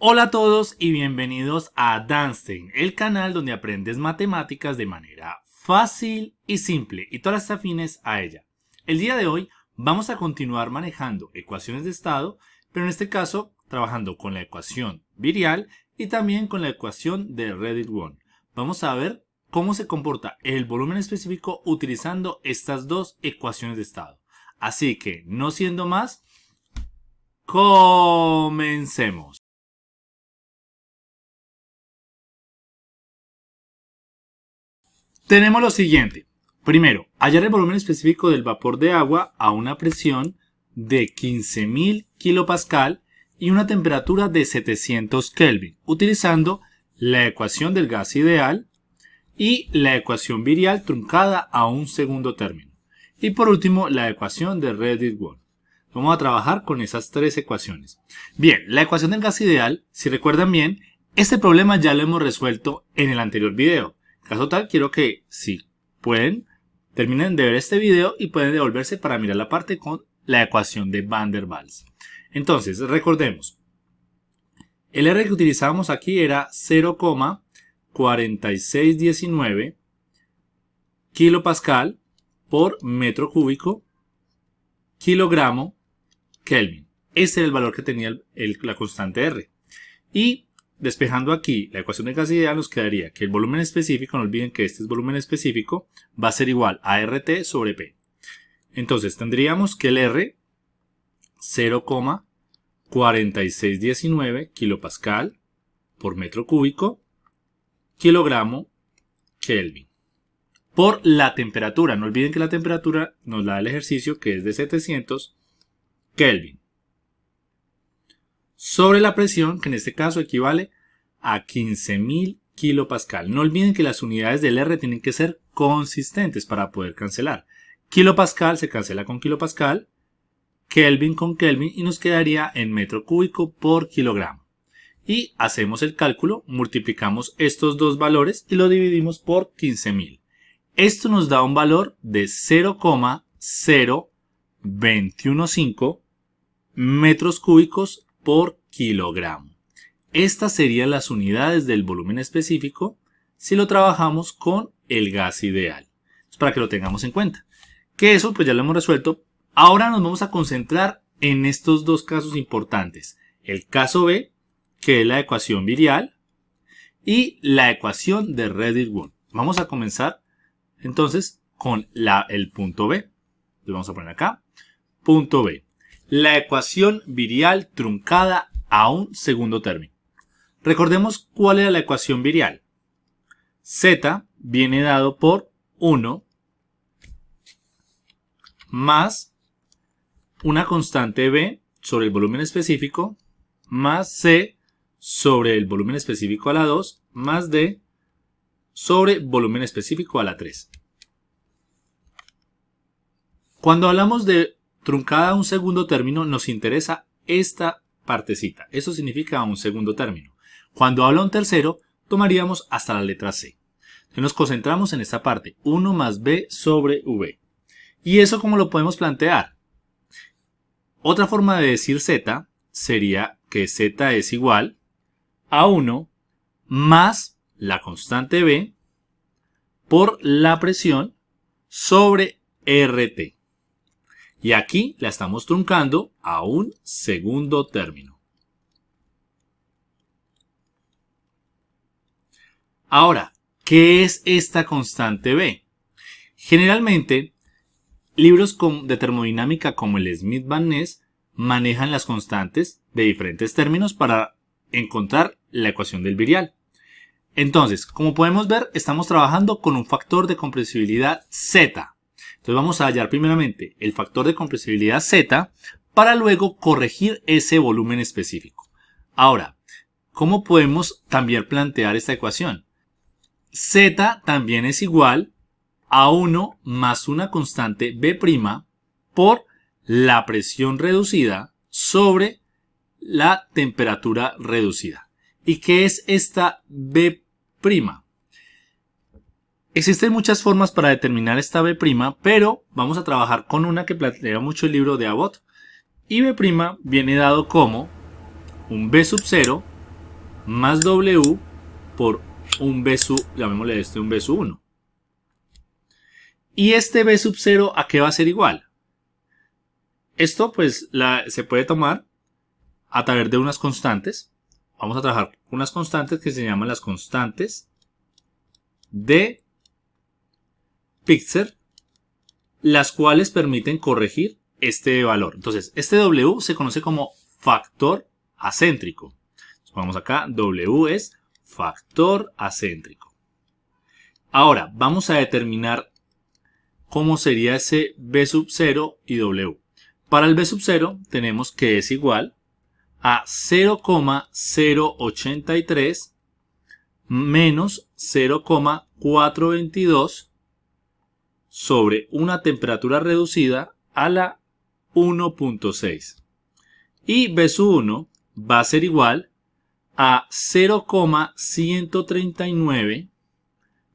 Hola a todos y bienvenidos a Danstein, el canal donde aprendes matemáticas de manera fácil y simple y todas las afines a ella. El día de hoy vamos a continuar manejando ecuaciones de estado, pero en este caso trabajando con la ecuación virial y también con la ecuación de Reddit-1. Vamos a ver cómo se comporta el volumen específico utilizando estas dos ecuaciones de estado. Así que, no siendo más, comencemos. Tenemos lo siguiente. Primero, hallar el volumen específico del vapor de agua a una presión de 15.000 kPa y una temperatura de 700 Kelvin, utilizando la ecuación del gas ideal y la ecuación virial truncada a un segundo término. Y por último, la ecuación de Reddit-1. Vamos a trabajar con esas tres ecuaciones. Bien, la ecuación del gas ideal, si recuerdan bien, este problema ya lo hemos resuelto en el anterior video. Caso tal, quiero que, si pueden, terminen de ver este video y pueden devolverse para mirar la parte con la ecuación de Van der Waals. Entonces, recordemos, el R que utilizábamos aquí era 0,4619 kilopascal por metro cúbico kilogramo Kelvin. Ese era el valor que tenía la constante R. Y Despejando aquí la ecuación de gas ideal nos quedaría que el volumen específico, no olviden que este es volumen específico, va a ser igual a RT sobre P. Entonces tendríamos que el R 0,4619 kilopascal por metro cúbico kilogramo Kelvin. Por la temperatura, no olviden que la temperatura nos da el ejercicio que es de 700 Kelvin sobre la presión, que en este caso equivale a 15.000 kilopascal. No olviden que las unidades del R tienen que ser consistentes para poder cancelar. Kilopascal se cancela con kilopascal, Kelvin con Kelvin y nos quedaría en metro cúbico por kilogramo. Y hacemos el cálculo, multiplicamos estos dos valores y lo dividimos por 15.000. Esto nos da un valor de 0,0215 metros cúbicos por kilogramo. Estas serían las unidades del volumen específico si lo trabajamos con el gas ideal. para que lo tengamos en cuenta. Que eso pues ya lo hemos resuelto. Ahora nos vamos a concentrar en estos dos casos importantes. El caso B, que es la ecuación virial, y la ecuación de Reddit-1. Vamos a comenzar entonces con la, el punto B. Lo vamos a poner acá. Punto B la ecuación virial truncada a un segundo término. Recordemos cuál era la ecuación virial. Z viene dado por 1 más una constante B sobre el volumen específico más C sobre el volumen específico a la 2 más D sobre volumen específico a la 3. Cuando hablamos de truncada a un segundo término, nos interesa esta partecita. Eso significa un segundo término. Cuando habla un tercero, tomaríamos hasta la letra C. Entonces nos concentramos en esta parte, 1 más B sobre V. ¿Y eso cómo lo podemos plantear? Otra forma de decir Z sería que Z es igual a 1 más la constante B por la presión sobre RT. Y aquí la estamos truncando a un segundo término. Ahora, ¿qué es esta constante B? Generalmente, libros de termodinámica como el Smith-Van Ness manejan las constantes de diferentes términos para encontrar la ecuación del virial. Entonces, como podemos ver, estamos trabajando con un factor de compresibilidad Z. Entonces vamos a hallar primeramente el factor de compresibilidad Z para luego corregir ese volumen específico. Ahora, ¿cómo podemos también plantear esta ecuación? Z también es igual a 1 más una constante B' por la presión reducida sobre la temperatura reducida. ¿Y qué es esta B'? Existen muchas formas para determinar esta B', pero vamos a trabajar con una que plantea mucho el libro de Abbott. Y B' viene dado como un B sub 0 más W por un B sub, llamémosle este un B sub 1. ¿Y este B sub 0 a qué va a ser igual? Esto pues se puede tomar a través de unas constantes. Vamos a trabajar unas constantes que se llaman las constantes de Pixar, las cuales permiten corregir este valor. Entonces, este W se conoce como factor acéntrico. Vamos acá, W es factor acéntrico. Ahora, vamos a determinar cómo sería ese B sub 0 y W. Para el B sub 0 tenemos que es igual a 0,083 menos 0,422 sobre una temperatura reducida a la 1.6. Y B sub 1 va a ser igual a 0,139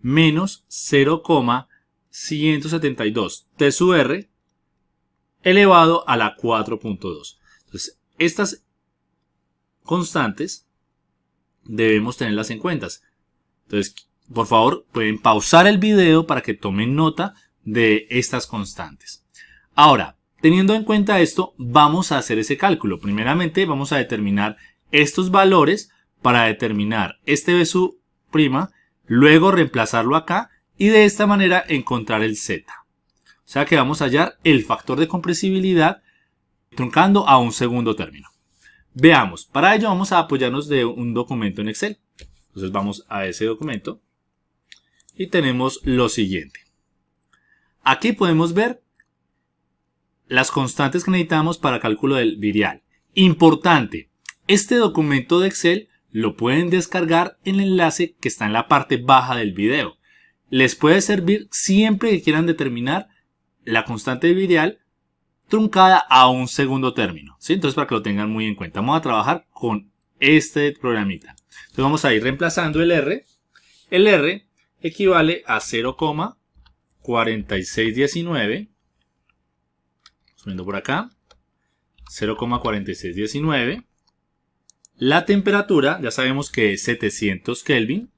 menos 0,172 T sub R elevado a la 4.2. Entonces, estas constantes debemos tenerlas en cuenta. Entonces, por favor, pueden pausar el video para que tomen nota de estas constantes. Ahora, teniendo en cuenta esto, vamos a hacer ese cálculo. Primeramente, vamos a determinar estos valores para determinar este B prima, luego reemplazarlo acá y de esta manera encontrar el Z. O sea que vamos a hallar el factor de compresibilidad truncando a un segundo término. Veamos, para ello vamos a apoyarnos de un documento en Excel. Entonces vamos a ese documento y tenemos lo siguiente. Aquí podemos ver las constantes que necesitamos para cálculo del virial. Importante, este documento de Excel lo pueden descargar en el enlace que está en la parte baja del video. Les puede servir siempre que quieran determinar la constante virial truncada a un segundo término. Entonces para que lo tengan muy en cuenta. Vamos a trabajar con este programita. Entonces vamos a ir reemplazando el R. El R equivale a 0,4619. Subiendo por acá. 0,4619. La temperatura, ya sabemos que es 700 Kelvin.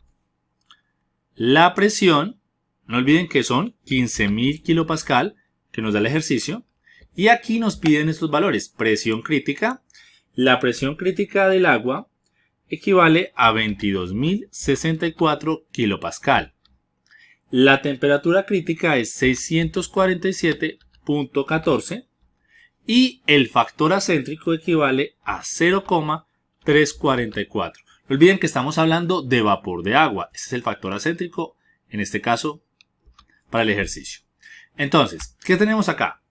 La presión, no olviden que son 15.000 kilopascal, que nos da el ejercicio. Y aquí nos piden estos valores. Presión crítica. La presión crítica del agua equivale a 22.064 kilopascal. La temperatura crítica es 647.14 y el factor acéntrico equivale a 0,344. No olviden que estamos hablando de vapor de agua. Ese es el factor acéntrico, en este caso, para el ejercicio. Entonces, ¿qué tenemos acá?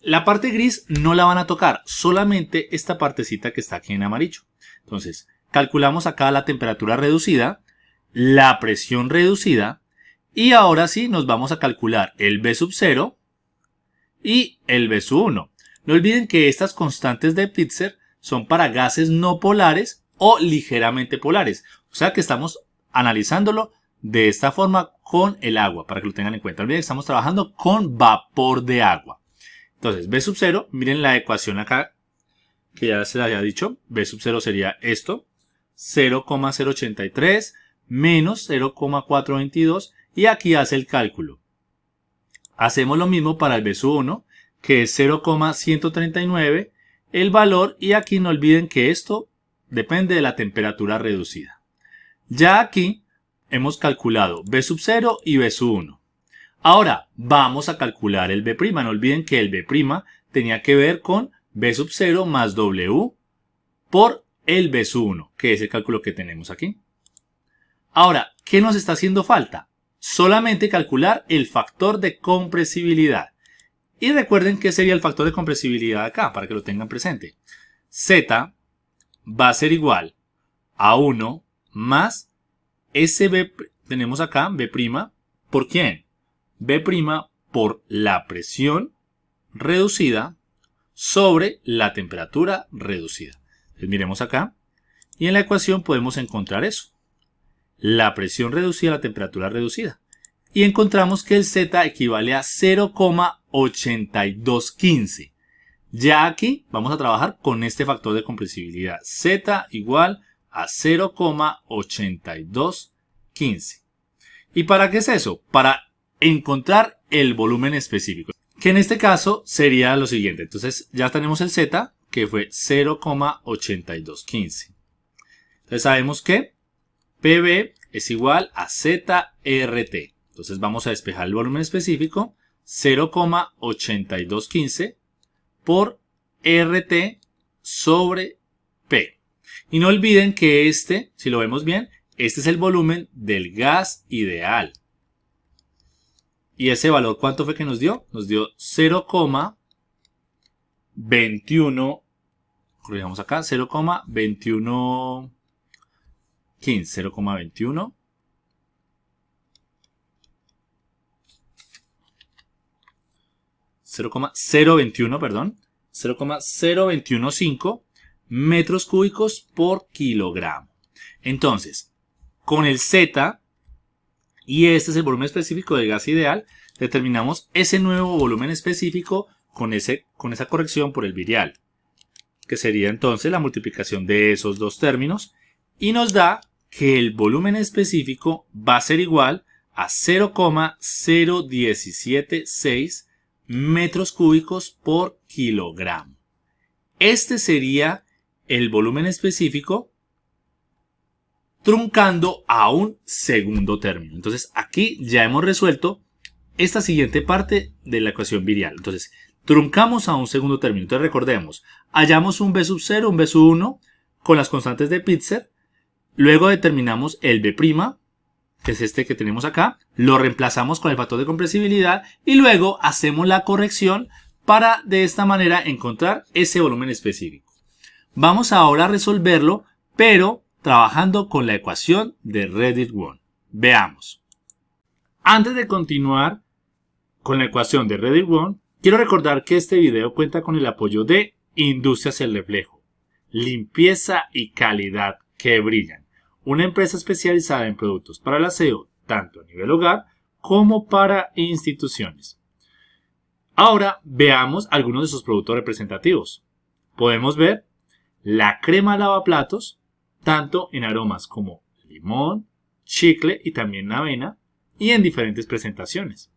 La parte gris no la van a tocar, solamente esta partecita que está aquí en amarillo. Entonces, calculamos acá la temperatura reducida, la presión reducida, y ahora sí nos vamos a calcular el B sub 0 y el B sub 1. No olviden que estas constantes de Pitzer son para gases no polares o ligeramente polares. O sea que estamos analizándolo de esta forma con el agua, para que lo tengan en cuenta. Olviden que estamos trabajando con vapor de agua. Entonces, B sub 0, miren la ecuación acá, que ya se la había dicho. B sub 0 sería esto, 0,083 menos 0,422 y aquí hace el cálculo. Hacemos lo mismo para el B sub 1, que es 0,139 el valor y aquí no olviden que esto depende de la temperatura reducida. Ya aquí hemos calculado B sub 0 y B sub 1. Ahora vamos a calcular el B'. No olviden que el B' tenía que ver con B sub 0 más W por el B sub 1, que es el cálculo que tenemos aquí. Ahora, ¿qué nos está haciendo falta? Solamente calcular el factor de compresibilidad. Y recuerden que sería el factor de compresibilidad acá, para que lo tengan presente. Z va a ser igual a 1 más ese B, tenemos acá B', ¿por quién? B' por la presión reducida sobre la temperatura reducida. Entonces miremos acá y en la ecuación podemos encontrar eso. La presión reducida la temperatura reducida. Y encontramos que el Z equivale a 0,8215. Ya aquí vamos a trabajar con este factor de compresibilidad. Z igual a 0,8215. ¿Y para qué es eso? Para encontrar el volumen específico, que en este caso sería lo siguiente. Entonces ya tenemos el Z, que fue 0,8215. Entonces sabemos que PB es igual a ZRT. Entonces vamos a despejar el volumen específico 0,8215 por RT sobre P. Y no olviden que este, si lo vemos bien, este es el volumen del gas ideal. ¿Y ese valor cuánto fue que nos dio? Nos dio 0,21, corrijamos acá, 0,21, 15, 0,21. 0,021, perdón, 0,0215 metros cúbicos por kilogramo. Entonces, con el Z, y este es el volumen específico del gas ideal, determinamos ese nuevo volumen específico con, ese, con esa corrección por el virial, que sería entonces la multiplicación de esos dos términos, y nos da que el volumen específico va a ser igual a 0,0176 metros cúbicos por kilogramo. Este sería el volumen específico truncando a un segundo término. Entonces aquí ya hemos resuelto esta siguiente parte de la ecuación virial. Entonces truncamos a un segundo término. Entonces recordemos, hallamos un B sub 0, un B sub 1 con las constantes de Pitzer. Luego determinamos el B', que es este que tenemos acá. Lo reemplazamos con el factor de compresibilidad y luego hacemos la corrección para de esta manera encontrar ese volumen específico. Vamos ahora a resolverlo, pero trabajando con la ecuación de Reddit-1. Veamos. Antes de continuar con la ecuación de Reddit-1, quiero recordar que este video cuenta con el apoyo de Industrias El Reflejo, limpieza y calidad que brillan, una empresa especializada en productos para el aseo, tanto a nivel hogar como para instituciones. Ahora veamos algunos de sus productos representativos. Podemos ver la crema lavaplatos, tanto en aromas como limón, chicle y también avena, y en diferentes presentaciones.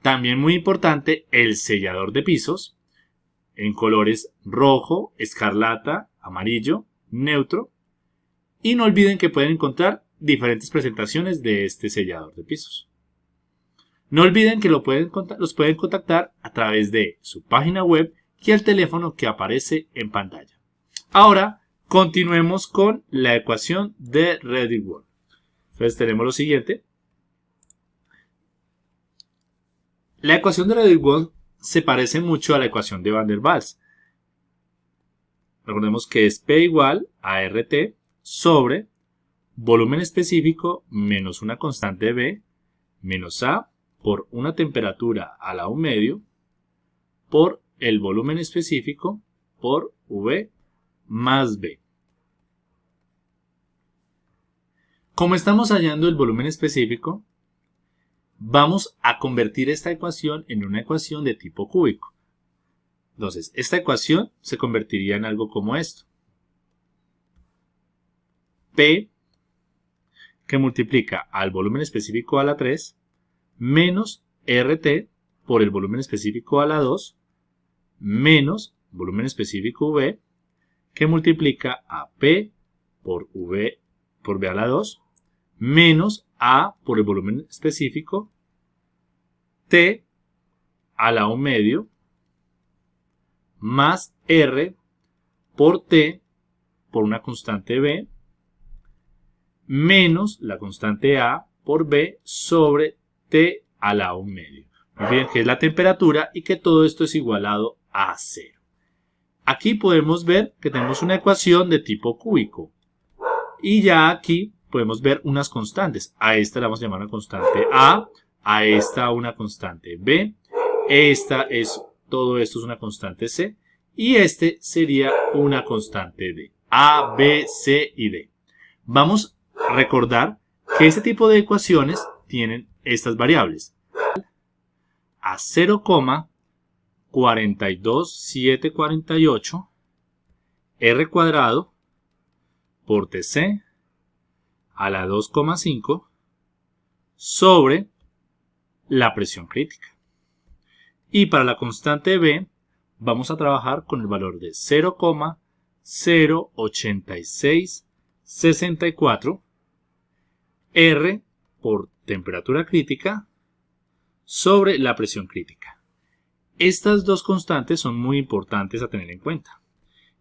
También muy importante el sellador de pisos, en colores rojo, escarlata, amarillo, neutro. Y no olviden que pueden encontrar diferentes presentaciones de este sellador de pisos. No olviden que lo pueden, los pueden contactar a través de su página web y el teléfono que aparece en pantalla. Ahora, continuemos con la ecuación de Ready World. Entonces tenemos lo siguiente. La ecuación de Ready World se parece mucho a la ecuación de Van der Waals. Recordemos que es P igual a RT sobre volumen específico menos una constante B menos A por una temperatura a la 1 medio por el volumen específico por V más B. Como estamos hallando el volumen específico, vamos a convertir esta ecuación en una ecuación de tipo cúbico. Entonces, esta ecuación se convertiría en algo como esto. P, que multiplica al volumen específico a la 3, menos RT por el volumen específico a la 2, menos volumen específico V, que multiplica a P por V por V a la 2, menos A por el volumen específico, T a la 1 medio, más R por T por una constante B, menos la constante A por B sobre T a la 1 medio. Bien, que es la temperatura y que todo esto es igualado a 0. Aquí podemos ver que tenemos una ecuación de tipo cúbico. Y ya aquí podemos ver unas constantes. A esta la vamos a llamar una constante A, a esta una constante B, esta es, todo esto es una constante C, y este sería una constante D. A, B, C y D. Vamos a recordar que este tipo de ecuaciones tienen estas variables. A 0, 42748 R cuadrado por TC a la 2,5 sobre la presión crítica. Y para la constante B vamos a trabajar con el valor de 0,08664 R por temperatura crítica sobre la presión crítica. Estas dos constantes son muy importantes a tener en cuenta.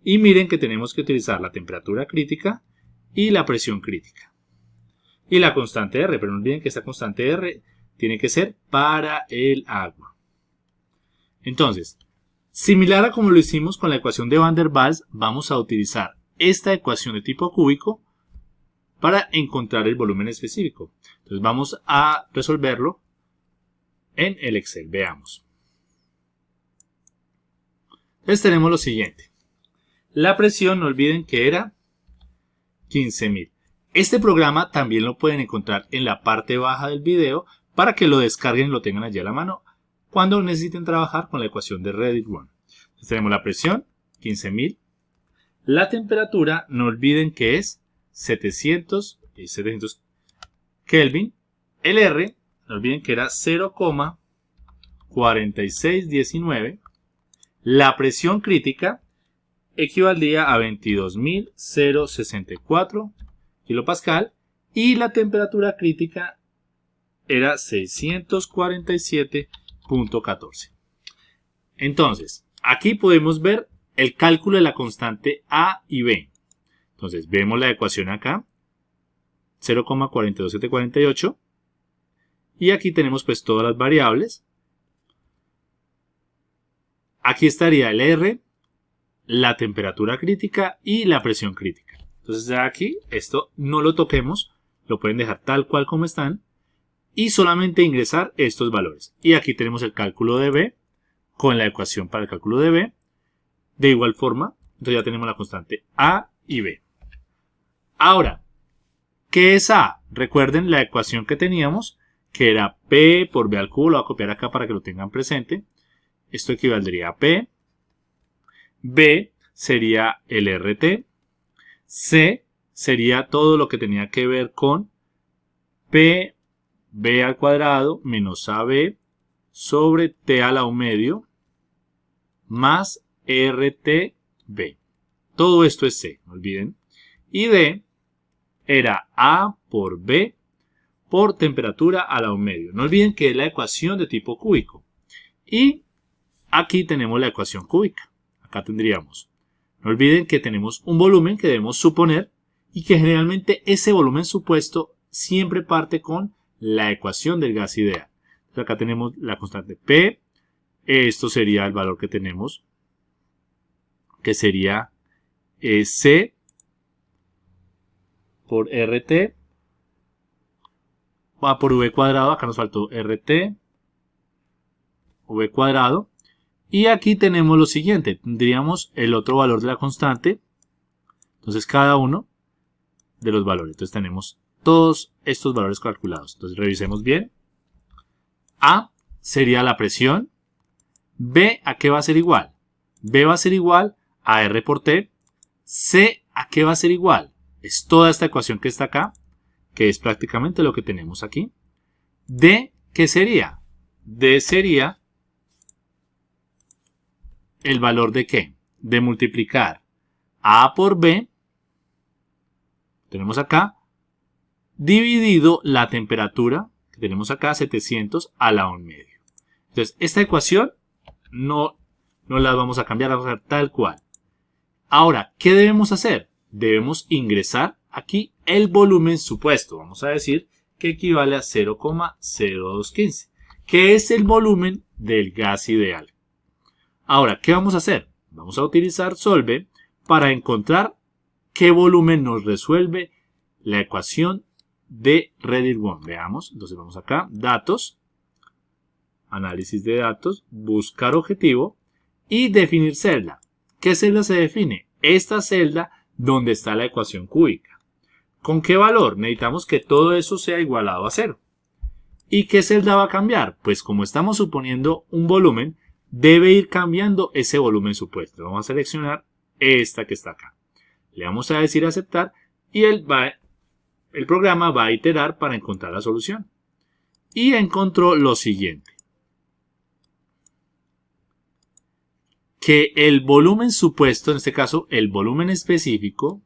Y miren que tenemos que utilizar la temperatura crítica y la presión crítica. Y la constante R, pero no olviden que esta constante R tiene que ser para el agua. Entonces, similar a como lo hicimos con la ecuación de Van der Waals, vamos a utilizar esta ecuación de tipo cúbico para encontrar el volumen específico. Entonces vamos a resolverlo en el Excel. Veamos. Entonces tenemos lo siguiente. La presión, no olviden que era 15.000. Este programa también lo pueden encontrar en la parte baja del video para que lo descarguen y lo tengan allí a la mano cuando necesiten trabajar con la ecuación de Reddit One. tenemos la presión, 15.000. La temperatura, no olviden que es 700, 700 Kelvin. El R, no olviden que era 0,4619. La presión crítica equivaldría a 22.064 kilopascal y la temperatura crítica era 647 14. Entonces, aquí podemos ver el cálculo de la constante A y B. Entonces, vemos la ecuación acá, 0,42748. Y aquí tenemos pues todas las variables. Aquí estaría el R, la temperatura crítica y la presión crítica. Entonces aquí esto no lo toquemos, lo pueden dejar tal cual como están y solamente ingresar estos valores. Y aquí tenemos el cálculo de B con la ecuación para el cálculo de B. De igual forma, entonces ya tenemos la constante A y B. Ahora, ¿qué es A? Recuerden la ecuación que teníamos, que era P por B al cubo, lo voy a copiar acá para que lo tengan presente. Esto equivaldría a P. B sería el RT. C sería todo lo que tenía que ver con P b al cuadrado menos ab sobre t a la un medio más rtb. Todo esto es c, no olviden. Y d era a por b por temperatura a la un medio. No olviden que es la ecuación de tipo cúbico. Y aquí tenemos la ecuación cúbica. Acá tendríamos. No olviden que tenemos un volumen que debemos suponer y que generalmente ese volumen supuesto siempre parte con la ecuación del gas ideal. acá tenemos la constante P. Esto sería el valor que tenemos, que sería eh, C por RT. Va por V cuadrado, acá nos faltó RT, V cuadrado. Y aquí tenemos lo siguiente, tendríamos el otro valor de la constante. Entonces cada uno de los valores. Entonces tenemos todos estos valores calculados. Entonces revisemos bien. A sería la presión. B a qué va a ser igual. B va a ser igual a R por T. C a qué va a ser igual. Es toda esta ecuación que está acá, que es prácticamente lo que tenemos aquí. D, ¿qué sería? D sería el valor de qué? De multiplicar A por B. Tenemos acá dividido la temperatura que tenemos acá, 700 a la 1 medio. Entonces, esta ecuación no, no la vamos a cambiar, a hacer tal cual. Ahora, ¿qué debemos hacer? Debemos ingresar aquí el volumen supuesto. Vamos a decir que equivale a 0,0215, que es el volumen del gas ideal. Ahora, ¿qué vamos a hacer? Vamos a utilizar Solve para encontrar qué volumen nos resuelve la ecuación de Reddit One. Veamos, entonces vamos acá, datos, análisis de datos, buscar objetivo y definir celda. ¿Qué celda se define? Esta celda donde está la ecuación cúbica. ¿Con qué valor? Necesitamos que todo eso sea igualado a cero. ¿Y qué celda va a cambiar? Pues como estamos suponiendo un volumen, debe ir cambiando ese volumen supuesto. Vamos a seleccionar esta que está acá. Le vamos a decir aceptar y él va, el programa va a iterar para encontrar la solución. Y encontró lo siguiente. Que el volumen supuesto, en este caso el volumen específico,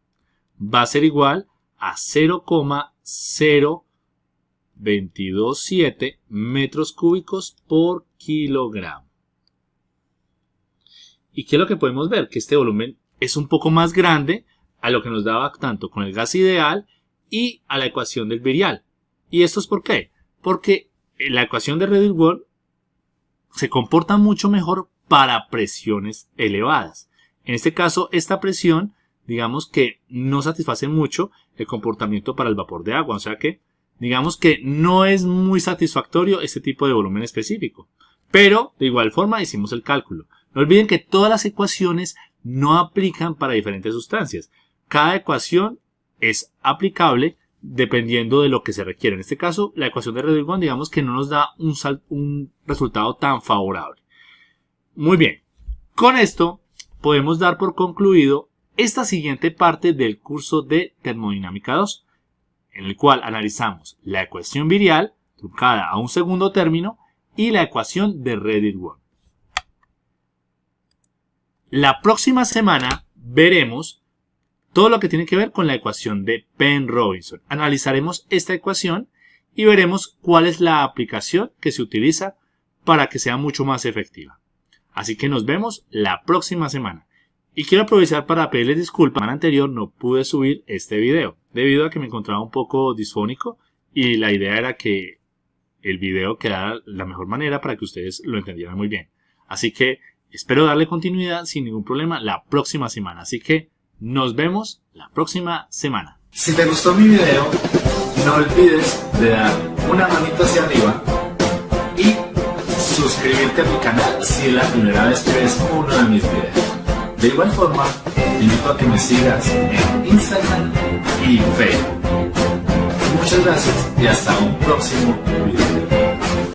va a ser igual a 0,0227 metros cúbicos por kilogramo. ¿Y qué es lo que podemos ver? Que este volumen es un poco más grande a lo que nos daba tanto con el gas ideal y a la ecuación del virial. ¿Y esto es por qué? Porque la ecuación de Reddick-Ward se comporta mucho mejor para presiones elevadas. En este caso, esta presión, digamos que no satisface mucho el comportamiento para el vapor de agua. O sea que, digamos que no es muy satisfactorio este tipo de volumen específico. Pero, de igual forma, hicimos el cálculo. No olviden que todas las ecuaciones no aplican para diferentes sustancias. Cada ecuación es aplicable dependiendo de lo que se requiere. En este caso, la ecuación de Reddick digamos que no nos da un, resultado tan favorable. Muy bien. Con esto podemos dar por concluido esta siguiente parte del curso de termodinámica 2, en el cual analizamos la ecuación virial truncada a un segundo término y la ecuación de Reddit-Ward. La próxima semana veremos todo lo que tiene que ver con la ecuación de Penn-Robinson. Analizaremos esta ecuación y veremos cuál es la aplicación que se utiliza para que sea mucho más efectiva. Así que nos vemos la próxima semana. Y quiero aprovechar para pedirles disculpas. La semana anterior no pude subir este video debido a que me encontraba un poco disfónico y la idea era que el video quedara la mejor manera para que ustedes lo entendieran muy bien. Así que espero darle continuidad sin ningún problema la próxima semana. Así que nos vemos la próxima semana. Si te gustó mi video, no olvides de dar una manito hacia arriba y suscribirte a mi canal si es la primera vez que ves uno de mis videos. De igual forma, invito a que me sigas en Instagram y Facebook. Muchas gracias y hasta un próximo video.